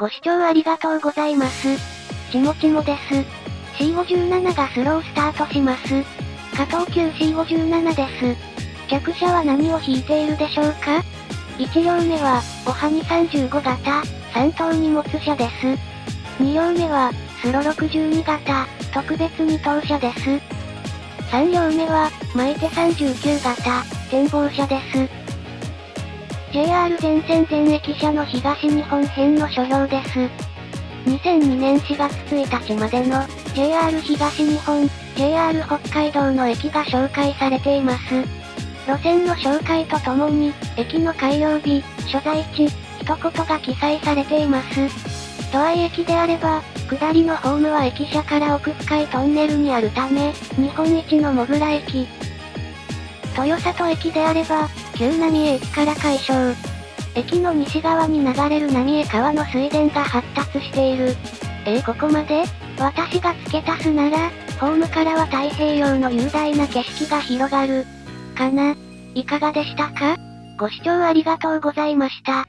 ご視聴ありがとうございます。ちもちもです。C57 がスロースタートします。加藤急 C57 です。客車は何を引いているでしょうか ?1 両目は、おはに35型、3等荷物車です。2両目は、スロ62型、特別2等車です。3両目は、巻いて39型、展望車です。JR 全線全駅車の東日本編の所要です。2002年4月1日までの JR 東日本、JR 北海道の駅が紹介されています。路線の紹介とともに、駅の開業日、所在地、一言が記載されています。都合駅であれば、下りのホームは駅舎から奥深いトンネルにあるため、日本一のモグラ駅。豊里駅であれば、旧浪江駅から解消。駅の西側に流れる浪江川の水田が発達している。えー、ここまで？私が付け足すなら、ホームからは太平洋の雄大な景色が広がる。かな？いかがでしたか？ご視聴ありがとうございました。